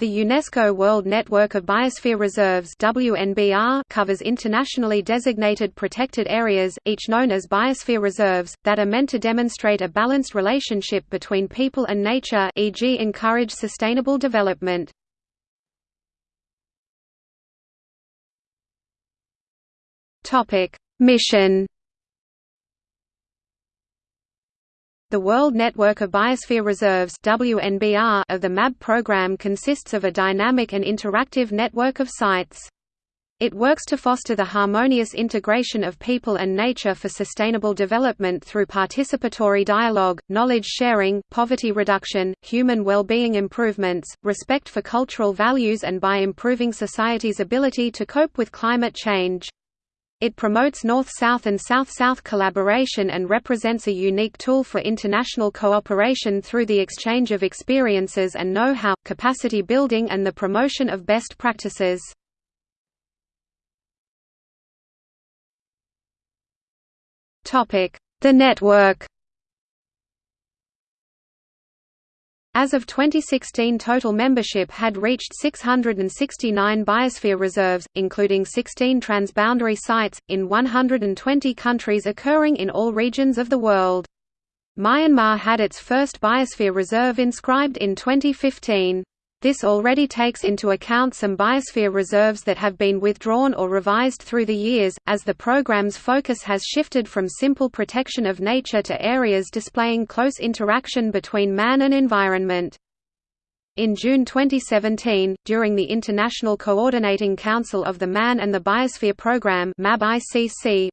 The UNESCO World Network of Biosphere Reserves WNBR covers internationally designated protected areas, each known as biosphere reserves, that are meant to demonstrate a balanced relationship between people and nature e.g. encourage sustainable development. Mission The World Network of Biosphere Reserves WNBR of the MAB program consists of a dynamic and interactive network of sites. It works to foster the harmonious integration of people and nature for sustainable development through participatory dialogue, knowledge sharing, poverty reduction, human well-being improvements, respect for cultural values and by improving society's ability to cope with climate change. It promotes North-South and South-South collaboration and represents a unique tool for international cooperation through the exchange of experiences and know-how, capacity building and the promotion of best practices. The network As of 2016 total membership had reached 669 biosphere reserves, including 16 transboundary sites, in 120 countries occurring in all regions of the world. Myanmar had its first biosphere reserve inscribed in 2015. This already takes into account some biosphere reserves that have been withdrawn or revised through the years, as the program's focus has shifted from simple protection of nature to areas displaying close interaction between man and environment. In June 2017, during the International Coordinating Council of the Man and the Biosphere Programme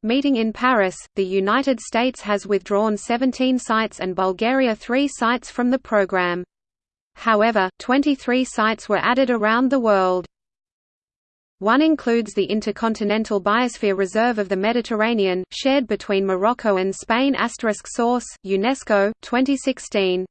meeting in Paris, the United States has withdrawn 17 sites and Bulgaria 3 sites from the programme. However, 23 sites were added around the world. One includes the Intercontinental Biosphere Reserve of the Mediterranean, shared between Morocco and Spain*. Source: UNESCO, 2016.